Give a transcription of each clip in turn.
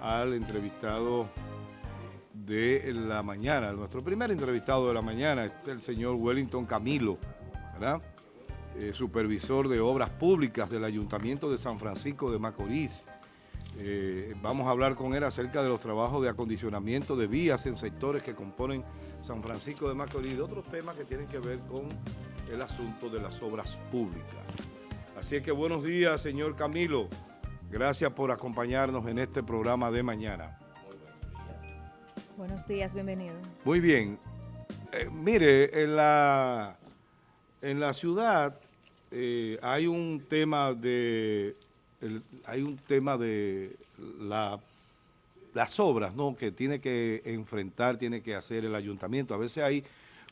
al entrevistado de la mañana, nuestro primer entrevistado de la mañana, es el señor Wellington Camilo. Eh, supervisor de obras públicas del Ayuntamiento de San Francisco de Macorís. Eh, vamos a hablar con él acerca de los trabajos de acondicionamiento de vías en sectores que componen San Francisco de Macorís y de otros temas que tienen que ver con el asunto de las obras públicas. Así es que buenos días, señor Camilo. Gracias por acompañarnos en este programa de mañana. Buenos días, bienvenido. Muy bien. Eh, mire, en la, en la ciudad eh, hay un tema de hay un tema de la, las obras ¿no? que tiene que enfrentar, tiene que hacer el ayuntamiento. A veces hay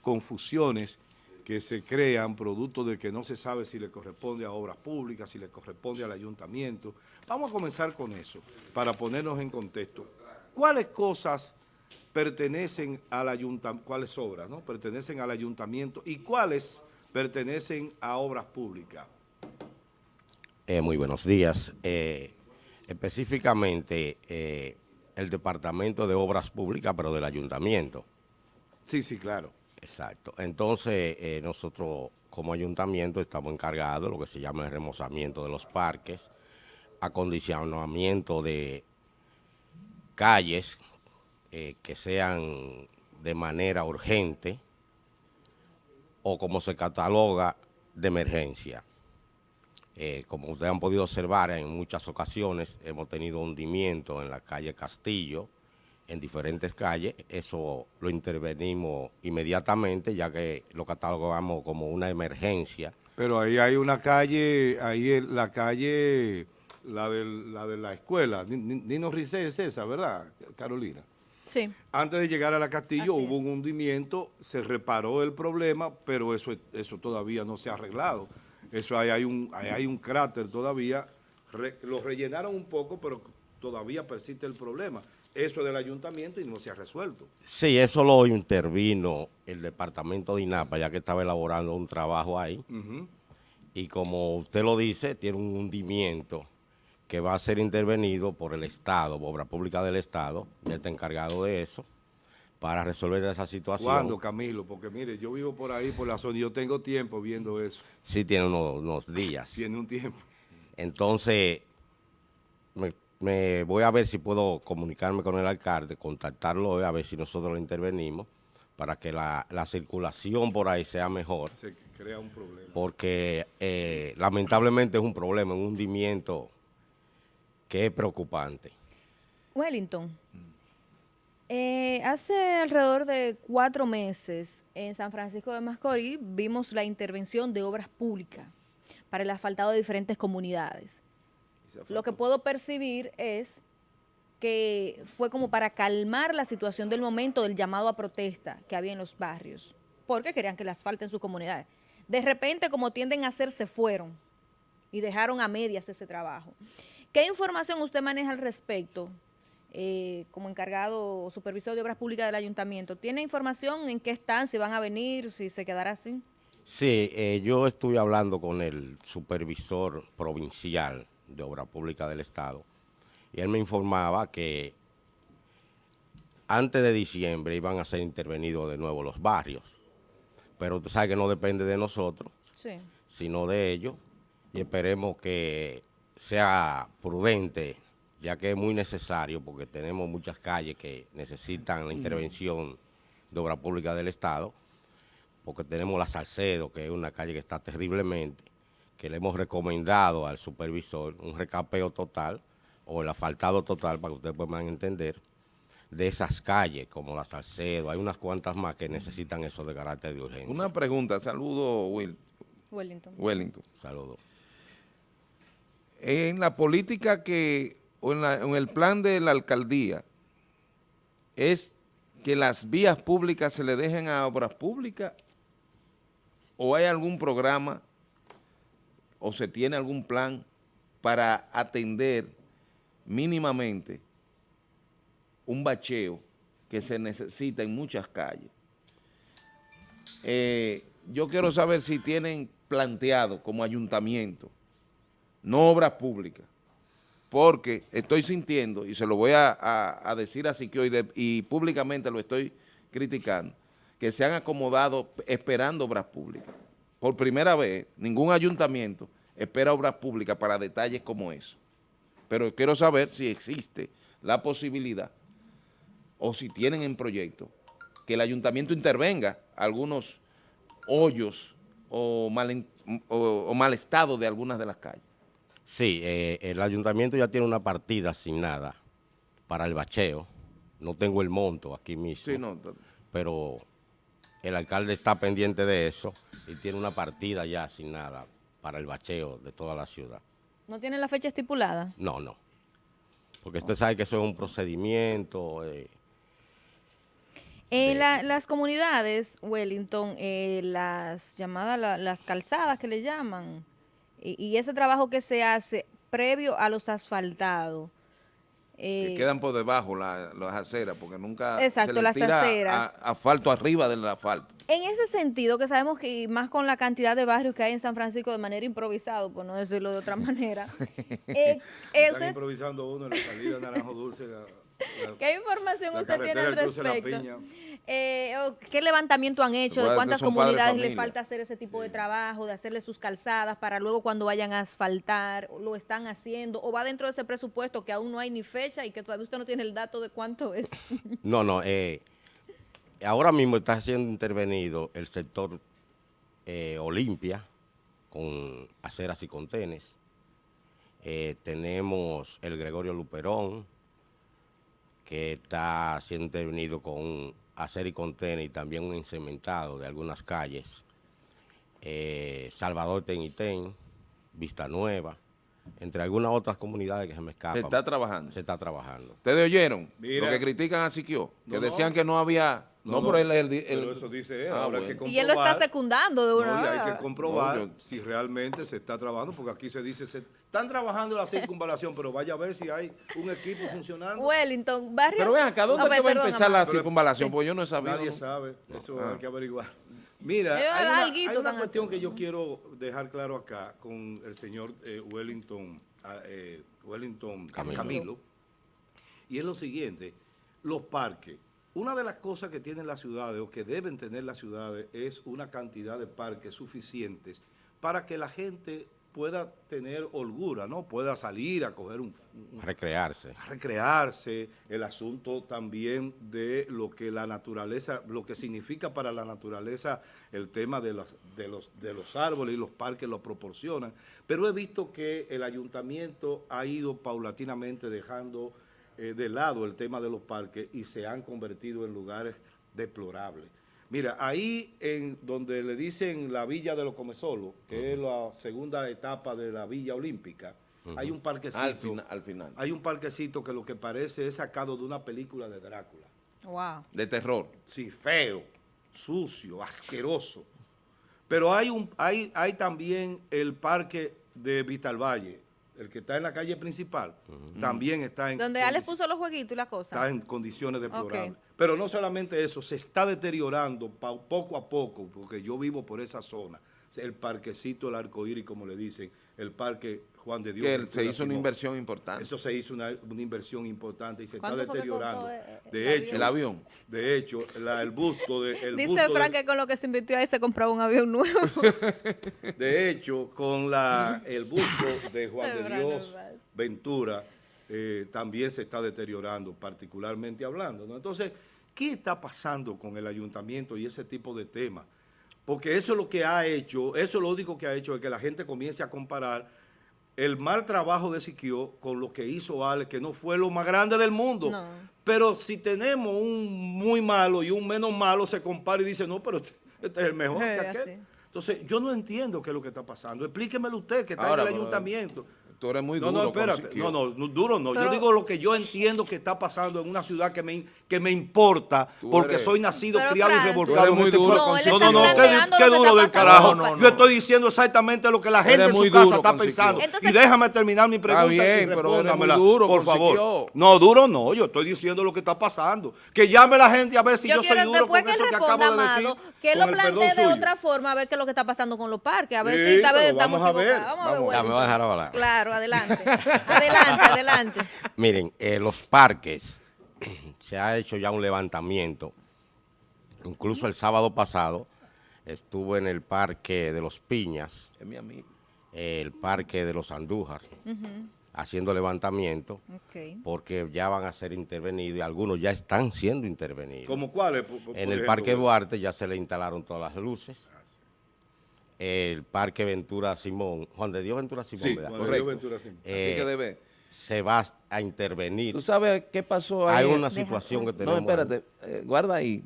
confusiones que se crean producto de que no se sabe si le corresponde a obras públicas, si le corresponde al ayuntamiento. Vamos a comenzar con eso, para ponernos en contexto. ¿Cuáles cosas pertenecen al ayuntamiento, cuáles obras no pertenecen al ayuntamiento y cuáles pertenecen a obras públicas? Eh, muy buenos días. Eh, específicamente eh, el Departamento de Obras Públicas, pero del Ayuntamiento. Sí, sí, claro. Exacto. Entonces, nosotros como ayuntamiento estamos encargados de lo que se llama el remozamiento de los parques, acondicionamiento de calles que sean de manera urgente o como se cataloga de emergencia. Eh, como ustedes han podido observar, en muchas ocasiones hemos tenido hundimiento en la calle Castillo, en diferentes calles. Eso lo intervenimos inmediatamente, ya que lo catalogamos como una emergencia. Pero ahí hay una calle, ahí la calle, la, la de la escuela, Nino Rizé es esa, ¿verdad, Carolina? Sí. Antes de llegar a la Castillo hubo un hundimiento, se reparó el problema, pero eso, eso todavía no se ha arreglado. Eso ahí hay un, hay un cráter todavía, lo rellenaron un poco, pero todavía persiste el problema. Eso es del ayuntamiento y no se ha resuelto. Sí, eso lo intervino el departamento de INAPA, ya que estaba elaborando un trabajo ahí. Y como usted lo dice, tiene un hundimiento que va a ser intervenido por el Estado, Obra Pública del Estado, ya está encargado de eso para resolver esa situación. ¿Cuándo, Camilo? Porque mire, yo vivo por ahí, por la zona, y yo tengo tiempo viendo eso. Sí, tiene unos, días. Tiene un tiempo. Entonces, me, voy a ver si puedo comunicarme con el alcalde, contactarlo hoy, a ver si nosotros lo intervenimos, para que la, circulación por ahí sea mejor. Se crea un problema. Porque eh, lamentablemente es un problema, un hundimiento que es preocupante. Wellington. Eh, hace alrededor de cuatro meses en San Francisco de Macorís vimos la intervención de obras públicas para el asfaltado de diferentes comunidades. Lo que puedo percibir es que fue como para calmar la situación del momento del llamado a protesta que había en los barrios, porque querían que le asfalten sus comunidades. De repente, como tienden a hacer, se fueron y dejaron a medias ese trabajo. ¿Qué información usted maneja al respecto? Eh, como encargado o supervisor de obras públicas del ayuntamiento. ¿Tiene información en qué están, si van a venir, si se quedará así? Sí, eh, yo estuve hablando con el supervisor provincial de obra pública del Estado. Y él me informaba que antes de diciembre iban a ser intervenidos de nuevo los barrios, pero usted sabe que no depende de nosotros, sino de ellos. Y esperemos que sea prudente ya que es muy necesario porque tenemos muchas calles que necesitan la intervención de obra pública del Estado, porque tenemos la Salcedo, que es una calle que está terriblemente, que le hemos recomendado al supervisor un recapeo total o el asfaltado total, para que ustedes puedan entender, de esas calles, como la Salcedo, hay unas cuantas más que necesitan eso de carácter de urgencia. Una pregunta, saludo Will. Wellington. Wellington. Saludo. En la política que o en, el plan de la alcaldía es que las vías públicas se le dejen a obras públicas o hay algún programa o se tiene algún plan para atender mínimamente un bacheo que se necesita en muchas calles. Eh, yo quiero saber si tienen planteado como ayuntamiento, no obras públicas, porque estoy sintiendo, y se lo voy a, decir así que hoy, y públicamente lo estoy criticando, que se han acomodado esperando obras públicas. Por primera vez, ningún ayuntamiento espera obras públicas para detalles como eso. Pero quiero saber si existe la posibilidad, o si tienen en proyecto, que el ayuntamiento intervenga algunos hoyos o mal, o, mal estado de algunas de las calles. Sí, eh, el ayuntamiento ya tiene una partida asignada para el bacheo. No tengo el monto aquí mismo, sí, no, pero el alcalde está pendiente de eso y tiene una partida ya asignada para el bacheo de toda la ciudad. ¿No tiene la fecha estipulada? No, no. Porque usted sabe que eso es un procedimiento... Eh, en las comunidades, Wellington, eh, las llamadas, las calzadas que le llaman, y, ese trabajo que se hace previo a los asfaltados. Que eh, quedan por debajo las aceras, porque nunca exacto, se las aceras. asfalto arriba del asfalto. En ese sentido, que sabemos que más con la cantidad de barrios que hay en San Francisco de manera improvisado, por no decirlo de otra manera. eh, Están improvisando uno en la salida de Naranjo Dulce ¿Qué información usted tiene al respecto? Eh, ¿Qué levantamiento han hecho? ¿De cuántas comunidades le falta hacer ese tipo de trabajo, de hacerle sus calzadas para luego cuando vayan a asfaltar, lo están haciendo? ¿O va dentro de ese presupuesto que aún no hay ni fecha y que todavía usted no tiene el dato de cuánto es? No, no. Eh, ahora mismo está siendo intervenido el sector eh, Olimpia con aceras y contenes. tenemos el Gregorio Luperón, que está siendo intervenido con hacer y contener y también un incementado de algunas calles. Eh, Salvador Tenitén, Vista Nueva, entre algunas otras comunidades que se me escapan. Se está trabajando. Se está trabajando. ¿Ustedes oyeron? lo que critican a Siquio, que decían que no había no, no, pero, él, eso dice él. Ah, Ahora que y él lo está secundando de una no, y hay que comprobar si realmente se está trabajando, porque aquí se dice, se están trabajando la circunvalación, pero vaya a ver si hay un equipo funcionando. Wellington, barrios... Pero vean, ¿cada dónde va a empezar la circunvalación? Porque yo no he sabido. Nadie sabe, eso ah. hay que averiguar. Mira, hay una, cuestión que yo quiero dejar claro acá con el señor eh, Wellington, ah, eh, Wellington Camilo, y es lo siguiente, los parques una de las cosas que tienen las ciudades o que deben tener las ciudades es una cantidad de parques suficientes para que la gente pueda tener holgura, ¿no? Pueda salir a coger un... recrearse. A recrearse. El asunto también de lo que la naturaleza, lo que significa para la naturaleza el tema de los, de los, de los árboles y los parques lo proporcionan. Pero he visto que el ayuntamiento ha ido paulatinamente dejando eh, de lado el tema de los parques y se han convertido en lugares deplorables. Mira, ahí en donde le dicen la Villa de los Comesolos, que es la segunda etapa de la Villa Olímpica, hay un parquecito. Al, final. Hay un parquecito que lo que parece es sacado de una película de Drácula. Wow. De terror. Sí, feo, sucio, asqueroso. Pero hay, un, hay, hay también el parque de Vitalvalle, el que está en la calle principal, también está en... Donde Alex puso los jueguitos y las cosas. Está en condiciones deplorables. Pero no solamente eso, se está deteriorando poco a poco, porque yo vivo por esa zona, el parquecito del arcoíris, como le dicen, el parque Juan de Dios. Que se hizo una inversión importante. Eso se hizo una, inversión importante y se está deteriorando. de hecho, el avión. De hecho, el busto de... El Dice Frank que con lo que se invirtió ahí se compraba un avión nuevo. de hecho, con la, el busto de Juan de Dios Ventura eh, también se está deteriorando, particularmente hablando. Entonces, ¿qué está pasando con el ayuntamiento y ese tipo de temas? Porque eso es lo que ha hecho, eso es lo único que ha hecho, es que la gente comience a comparar el mal trabajo de Siquio con lo que hizo Ale, que no fue lo más grande del mundo. Pero si tenemos un muy malo y un menos malo, se compara y dice, no, pero este, este es el mejor que aquel. Entonces, yo no entiendo qué es lo que está pasando. Explíquemelo usted, que está en el ayuntamiento tú eres muy duro. No, no, espérate. No, no, duro no. yo digo lo que yo entiendo que está pasando en una ciudad que me, que me importa, porque soy nacido, criado y revolcado en este duro No, no, no, qué, duro del carajo. yo estoy diciendo exactamente lo que la gente en su casa está pensando. y déjame terminar mi pregunta bien, y respóndamela, duro por favor. No, duro no, yo estoy diciendo lo que está pasando. Que llame la gente a ver si yo, soy duro con eso que acabo de decir. Que lo plantee de otra forma, a ver qué es lo que está pasando con los parques. A ver si tal vez estamos equivocados. Vamos a ver. Ya me va a dejar hablar. Claro. Pero adelante. adelante, adelante. Miren, eh, los parques, se ha hecho ya un levantamiento. Incluso el sábado pasado estuve en el parque de los Piñas. Es mi amigo. El parque de los Andújar haciendo levantamiento porque ya van a ser intervenidos y algunos ya están siendo intervenidos. ¿Cómo cuáles? en el Parque Duarte ya se le instalaron todas las luces. El Parque Ventura Simón, Juan de Dios Ventura Simón, sí, Juan de Dios Ventura Simón. Eh, Así que debe. Se va a intervenir. ¿Tú sabes qué pasó ahí? Hay una situación que tenemos. No, espérate, eh, guarda ahí,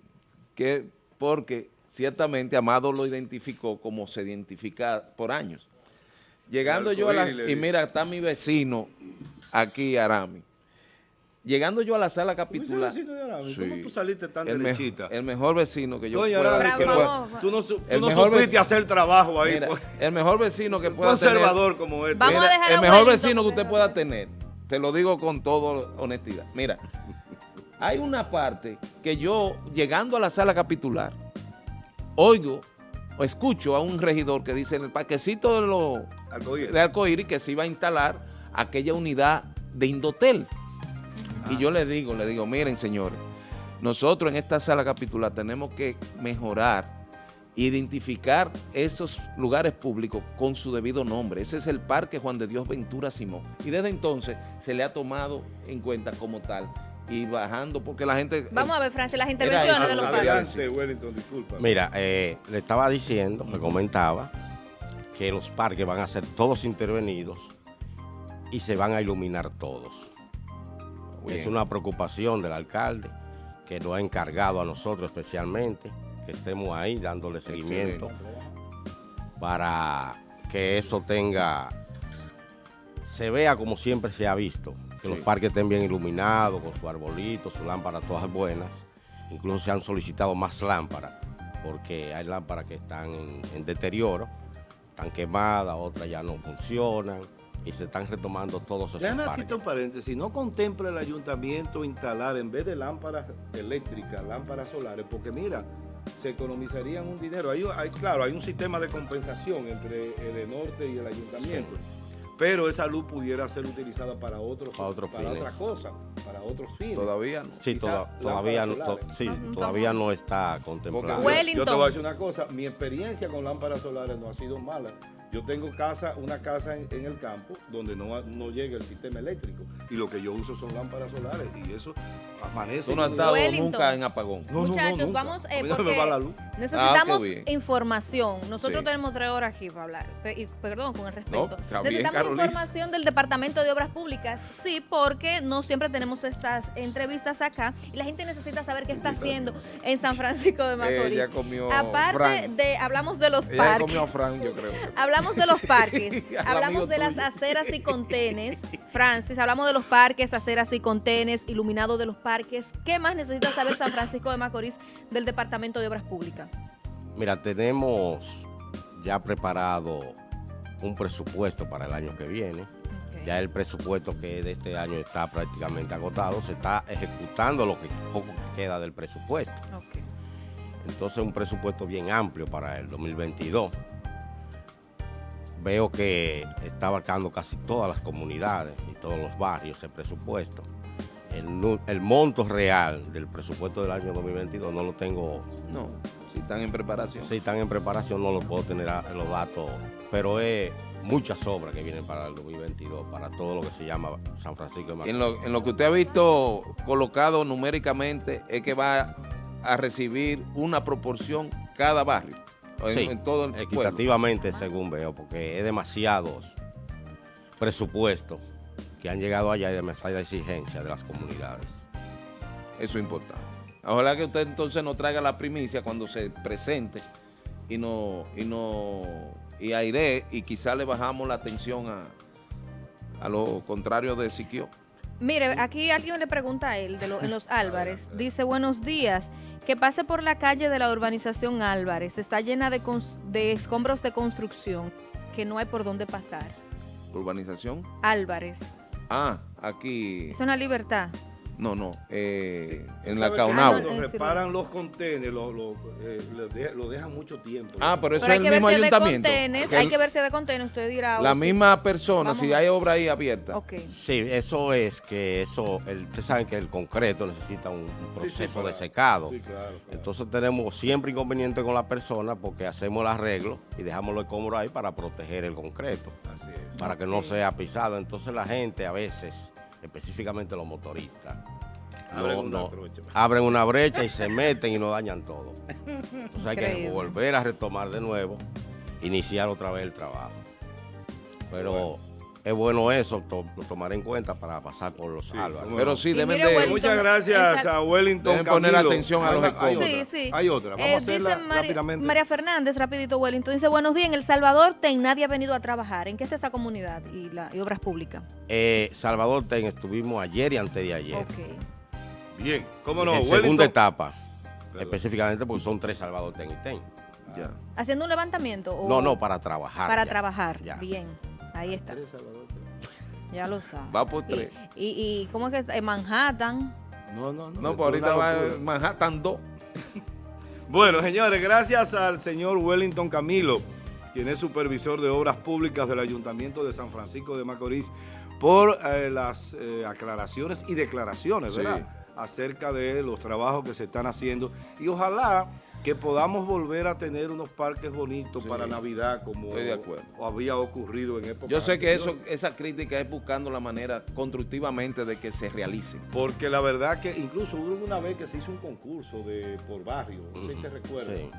que porque ciertamente Amado lo identificó como se identifica por años. Llegando yo a la... Y mira, está mi vecino aquí, Arami. Llegando yo a la sala capitular. vecino de Arami? ¿Cómo tú saliste tan el derechita? el mejor vecino que yo Doña pueda Arami, que pueda, Tú no, tú no supiste hacer trabajo ahí. Mira, pues. El mejor vecino que pueda conservador tener. como este. Vamos a dejar el mejor vecino que usted pueda tener. Te lo digo con toda honestidad. Mira, hay una parte que yo, llegando a la sala capitular, oigo o escucho a un regidor que dice en el parquecito de los de Arcoíris que se iba a instalar aquella unidad de Indotel. Y yo le digo, le digo, miren señores, nosotros en esta sala capitular tenemos que mejorar, identificar esos lugares públicos con su debido nombre. Ese es el Parque Juan de Dios Ventura Simón. Y desde entonces se le ha tomado en cuenta como tal y bajando porque la gente... Vamos a ver, Francia, las intervenciones de los parques. Mira, eh, le estaba diciendo, me comentaba, que los parques van a ser todos intervenidos y se van a iluminar todos. Es una preocupación del alcalde que nos ha encargado a nosotros especialmente, que estemos ahí dándole seguimiento para que eso tenga, se vea como siempre se ha visto, que los parques estén bien iluminados, con su arbolito, sus lámparas todas buenas. Incluso se han solicitado más lámparas, porque hay lámparas que están en deterioro están quemadas, otras ya no funcionan y se están retomando todos esos Déjame decirte un paréntesis, no contempla el ayuntamiento instalar en vez de lámparas eléctricas, lámparas solares, porque mira, se economizarían un dinero. Hay, claro, hay un sistema de compensación entre el norte y el ayuntamiento pero esa luz pudiera ser utilizada para otros para, otros para otra cosa, para otros fines. Todavía no. Sí, todavía, no, sí, todavía no está contemplado. Yo, te voy a decir una cosa, mi experiencia con lámparas solares no ha sido mala. Yo tengo casa, una casa en, el campo donde no, no, llega el sistema eléctrico y lo que yo uso son lámparas solares y eso amanece. Tú no has estado nunca en apagón. Muchachos, vamos eh, porque necesitamos ah, información. Nosotros tenemos tres horas aquí para hablar. Y, perdón, con el respeto. necesitamos información del Departamento de Obras Públicas. Sí, porque no siempre tenemos estas entrevistas acá y la gente necesita saber qué está haciendo en San Francisco de Macorís. Ella comió Aparte de, hablamos de los Ella comió Frank, yo creo. Hablamos de los parques, hablamos de las aceras y contenes, Francis, hablamos de los parques, aceras y contenes, iluminado de los parques. ¿Qué más necesita saber San Francisco de Macorís del Departamento de Obras Públicas? Mira, tenemos ya preparado un presupuesto para el año que viene. Ya el presupuesto que de este año está prácticamente agotado, se está ejecutando lo que poco queda del presupuesto. Entonces un presupuesto bien amplio para el 2022 veo que está abarcando casi todas las comunidades y todos los barrios el presupuesto. El, monto real del presupuesto del año 2022 no lo tengo. No, si están en preparación. Si están en preparación no lo puedo tener en los datos, pero es muchas obras que vienen para el 2022, para todo lo que se llama San Francisco de Macorís. En lo, en lo que usted ha visto colocado numéricamente es que va a recibir una proporción cada barrio en, todo el equitativamente según veo, porque es demasiados presupuestos que han llegado allá y demasiada exigencia de las comunidades. Eso es importante. Ojalá que usted entonces nos traiga la primicia cuando se presente y no y no y aire y quizá le bajamos la atención a, a lo contrario de Siquio. Mire, aquí alguien le pregunta a él, de en los Álvarez, dice, buenos días, que pase por la calle de la urbanización Álvarez, está llena de, de escombros de construcción, que no hay por dónde pasar. ¿Urbanización? Álvarez. Ah, aquí. Es una libertad. No, no, eh, en la ¿Sabe que Caunau. Cuando reparan los contenedores, lo, lo, eh, lo de- lo dejan mucho tiempo. Ah, pero eso Pero es el mismo ayuntamiento. contenes, hay el- que verse de contenes, usted dirá. La oh, sí. misma persona, si hay obra ahí abierta. Ok. Sí, eso es que eso, el, ustedes saben que el concreto necesita un, un Sí, sí, proceso para- de secado. Sí, claro, claro. Entonces tenemos siempre inconveniente con la persona porque hacemos el arreglo y dejamos los escombros ahí para proteger el concreto, Así es. para que no sea pisado. Entonces la gente a veces, específicamente los motoristas, Abren no- una no- trocha. abren una brecha y se meten y nos dañan todo. Entonces hay que volver a retomar de nuevo, iniciar otra vez el trabajo. Pero es bueno eso, to- lo tomaré en cuenta para pasar por los Sí, Pero sí, deben de... Muchas gracias a Wellington Deben poner Camilo. atención a los escombros. Sí, sí. hay otra. Vamos Eh, a hacerla dice Mari- rápidamente. María Fernández, rapidito, Wellington, dice, buenos días, en El Salvador ten, nadie ha venido a trabajar. ¿En qué está esa comunidad y, la, y obras públicas? Eh, Salvador Ten, estuvimos ayer y antes de ayer. Ok. Bien, cómo no. en Wellington. segunda etapa, Perdón. específicamente porque son tres Salvador Ten y Ten. Ya. ¿Haciendo un levantamiento? o- No, no, para trabajar. Para ya. trabajar. Ya. Bien, ahí está. Ya lo sabe. Va por tres. Y, y, ¿cómo es que está? En Manhattan. No, no, no. No, pues ahorita va en Manhattan 2. Bueno, señores, gracias al señor Wellington Camilo, quien es supervisor de obras públicas del Ayuntamiento de San Francisco de Macorís, por eh, las eh, aclaraciones y declaraciones, Sí. ¿verdad? Acerca de los trabajos que se están haciendo. Y ojalá que podamos volver a tener unos parques bonitos Sí. para Navidad, como Estoy de acuerdo. había ocurrido en época Yo sé que eso, esa crítica es buscando la manera constructivamente de que se realicen. Porque la verdad que incluso hubo una vez que se hizo un concurso de por barrio, no sé si te recuerdas, sí.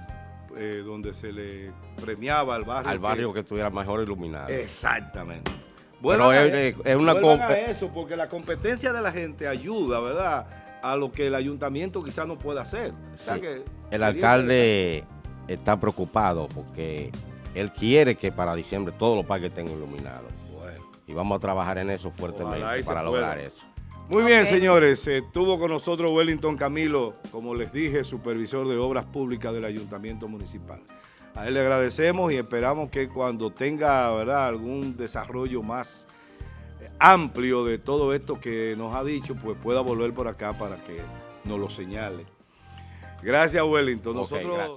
eh, donde se le premiaba al barrio. Al barrio que estuviera mejor iluminado. Exactamente. A- es- es una comp- a eso, porque la competencia de la gente ayuda, ¿verdad? A lo que el ayuntamiento quizás no pueda hacer. O sea Sí. que El alcalde está preocupado porque él quiere que para diciembre todos los parques estén iluminados. Bueno. Y vamos a trabajar en eso fuertemente para lograr eso. Muy bien, señores. Estuvo con nosotros Wellington Camilo, como les dije, supervisor de obras públicas del Ayuntamiento Municipal. A él le agradecemos y esperamos que cuando tenga ¿verdad? algún desarrollo más amplio de todo esto que nos ha dicho, pues pueda volver por acá para que nos lo señale. Gracias, Wellington. Nosotros... gracias.